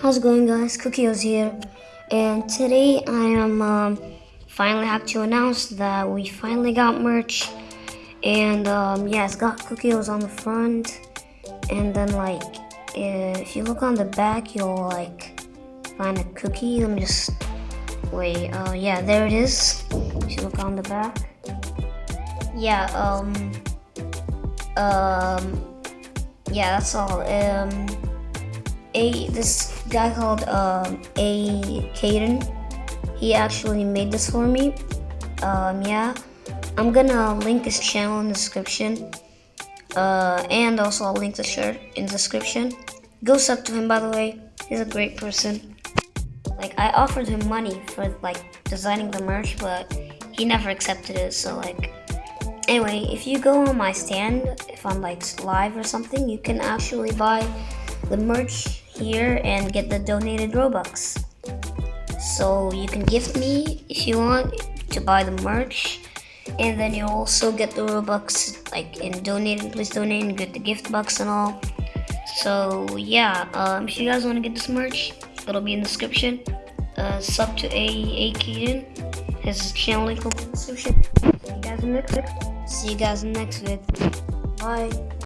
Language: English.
How's it going guys? Cookieos here. And today I am um, finally have to announce that we finally got merch. And um, yeah it's got Cookieos on the front. And then like if you look on the back you'll like find a cookie. Let me just wait. Uh, yeah there it is. If you look on the back. Yeah um um yeah that's all. Um a this guy called um, a Caden. He actually made this for me. Um, yeah, I'm gonna link his channel in the description, uh, and also I'll link the shirt in the description. Go sub to him, by the way. He's a great person. Like I offered him money for like designing the merch, but he never accepted it. So like, anyway, if you go on my stand, if I'm like live or something, you can actually buy the merch here and get the donated Robux. So you can gift me if you want to buy the merch and then you also get the Robux like in donated, please donate and get the gift box and all. So yeah, um, if you guys want to get this merch, it'll be in the description. Uh, sub to A A Keaton. His channel link will be in the description. See you guys in the next. See you guys in the next vid. Bye.